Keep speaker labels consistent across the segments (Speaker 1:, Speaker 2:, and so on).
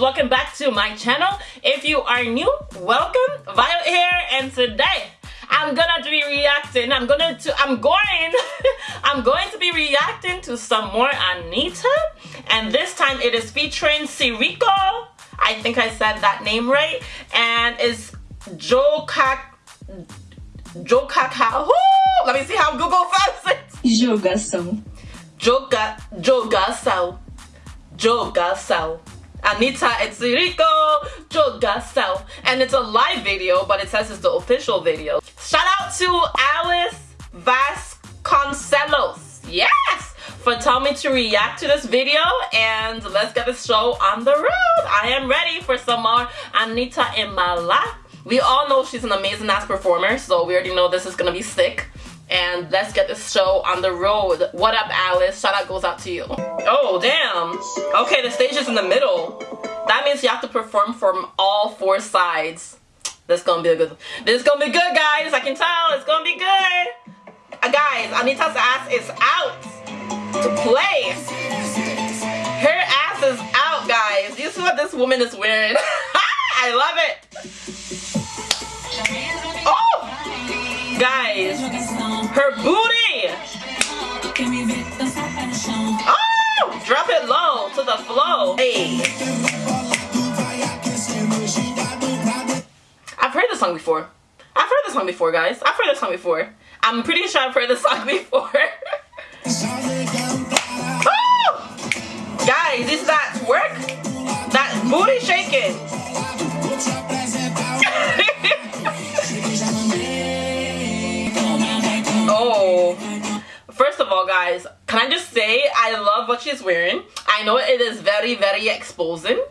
Speaker 1: welcome back to my channel. If you are new, welcome. Violet here and today I'm gonna be reacting. I'm gonna to I'm going I'm going to be reacting to some more Anitta and this time it is featuring Psirico. I think I said that name right and it's Joe Kak Joe Kakao. Let me see how Google says it.
Speaker 2: Jogação.
Speaker 1: Joga Jogação. Jogação. Anitta and Psirico Jogação. And it's a live video, but it says it's the official video. Shout out to Alice Vasconcelos. Yes! For telling me to react to this video and let's get this show on the road. I am ready for some more Anitta in my life. We all know she's an amazing ass performer, so we already know this is gonna be sick. And let's get this show on the road. What up, Alice? Shout out goes out to you. Oh, damn. Okay, the stage is in the middle. That means you have to perform from all four sides. This is gonna be a good. This is gonna be good, guys. I can tell. It's gonna be good. Uh, guys, Anitta's ass is out to play. Her ass is out, guys. You see what this woman is wearing? I love it. Oh! Guys, her booty! Oh! Drop it low to the flow. Hey. I've heard this song before. I've heard this song before, guys. I've heard this song before. I'm pretty sure I've heard this song before. All, guys, can I just say I love what she's wearing. I know it is very, very exposing.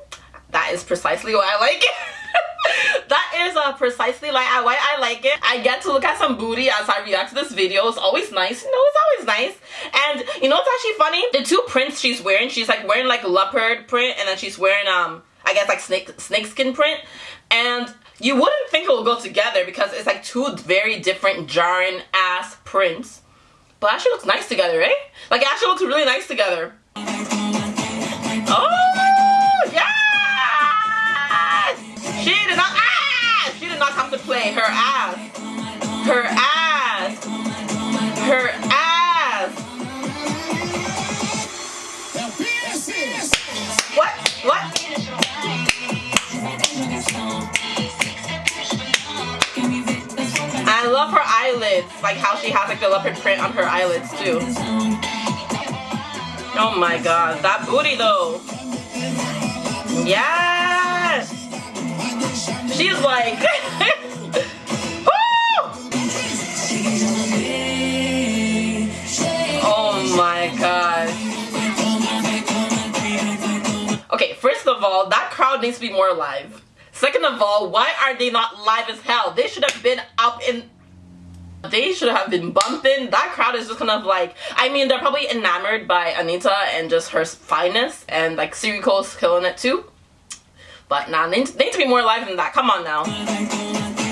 Speaker 1: That is precisely why I like it. that is uh, precisely like why I like it. I get to look at some booty as I react to this video. It's always nice. You know, it's always nice. And you know what's actually funny? The two prints she's wearing, she's like wearing like leopard print and then she's wearing um I guess like snake snake skin print. And you wouldn't think it will go together because it's like two very different jarring ass prints. But actually looks nice together, right? Like actually looks really nice together. Oh yes! She did not ah! She did not come to play. Her ass. Her ass. I love her eyelids, like how she has like the leopard print on her eyelids too. Oh my god, that booty though. Yes! She's like... oh my god. Okay, first of all, that crowd needs to be more alive. Second of all, why are they not live as hell? They should have been up in they should have been bumping. That crowd is just kind of like, I mean, they're probably enamored by Anitta and just her fineness, and like Psirico's killing it too. But nah, they need, to be more live than that. Come on now.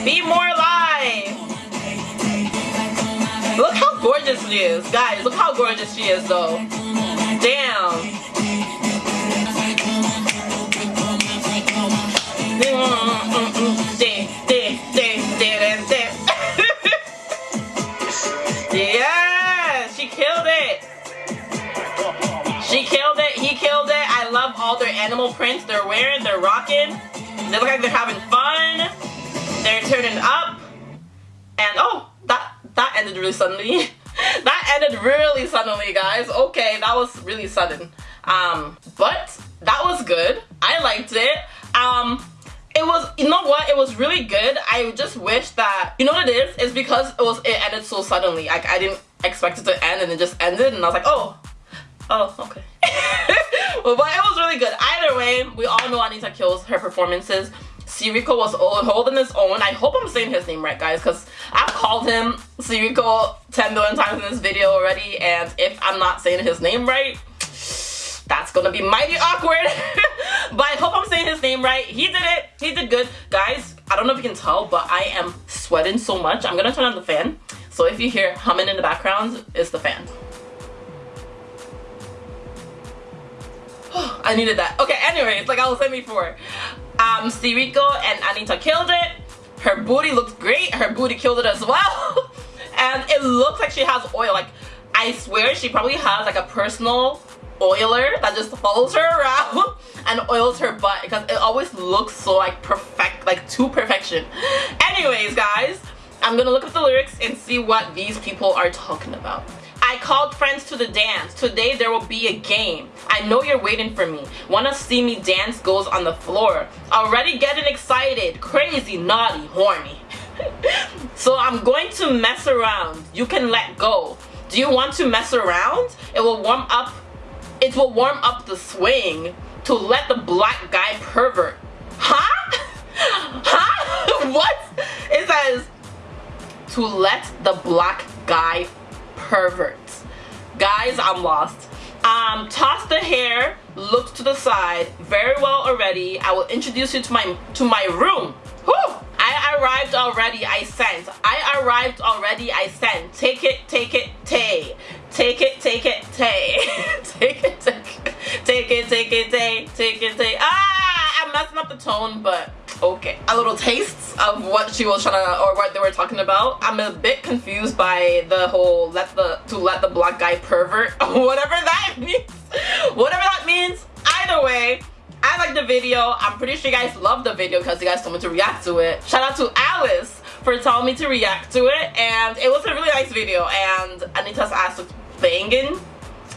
Speaker 1: Be more live! Look how gorgeous she is. Guys, look how gorgeous she is though. Damn. Prints they're wearing. They're rocking. They look like they're having fun. They're turning up. And oh, that that ended really suddenly. that ended really suddenly, guys. Okay, that was really sudden. Um, but that was good. I liked it. Um, it was you know what it was really good i just wish that you know what it is it's because it was it ended so suddenly like i didn't expect it to end and it just ended and i was like oh oh okay but, it was really good either way we all know anitta kills her performances Psirico was holding his own. I hope I'm saying his name right, guys, because I've called him Psirico 10 million times in this video already, and if I'm not saying his name right, that's gonna be mighty awkward. but I hope I'm saying his name right. He did it. He did good. Guys, I don't know if you can tell, but I am sweating so much. I'm gonna turn on the fan. So if you hear humming in the background, it's the fan. I needed that. Okay, anyways, like I was saying before, um, Psirico and Anitta killed it. Her booty looked great. Her booty killed it as well. and it looks like she has oil. Like, I swear she probably has like a personal oiler that just follows her around and oils her butt because it always looks so like perfect, like to perfection. Anyways, guys, I'm gonna look up the lyrics and see what these people are talking about. I called friends to the dance. Today there will be a game. I know you're waiting for me. Wanna see me dance goes on the floor. Already getting excited, crazy, naughty, horny. so I'm going to mess around. You can let go. Do you want to mess around? It will warm up it will warm up the swing to let the black guy pervert. Huh? huh? what? It says to let the black guy pervert. Guys, I'm lost. Um, toss the hair, look to the side. Very well already. I will introduce you to my to my room. Whew! I arrived already, I sent. I arrived already, I sent. Take it, take it, tay. Take it, take it, tay. take it, take it, take it, take it, tay. Take it, tay. Ah, I'm messing up the tone, but okay. A little taste of what she was trying to, or what they were talking about. I'm a bit confused by the whole let the, to let the black guy pervert, whatever that means. Whatever that means. Either way, I like the video. I'm pretty sure you guys love the video because you guys told me to react to it. Shout out to Alice for telling me to react to it and it was a really nice video and Anitta's ass looked banging.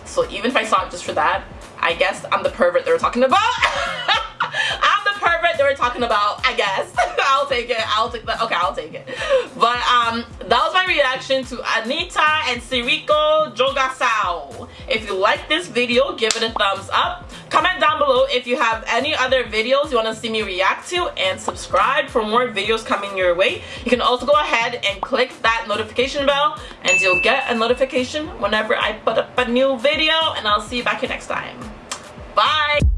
Speaker 1: So even if I saw it just for that, I guess I'm the pervert they were talking about. I'm the pervert they were talking about, I guess. Take it. I'll take that. Okay, I'll take it. But um, that was my reaction to Anitta and Psirico Jogação. If you like this video, give it a thumbs up. Comment down below if you have any other videos you want to see me react to and subscribe for more videos coming your way. You can also go ahead and click that notification bell and you'll get a notification whenever I put up a new video and I'll see you back here next time. Bye!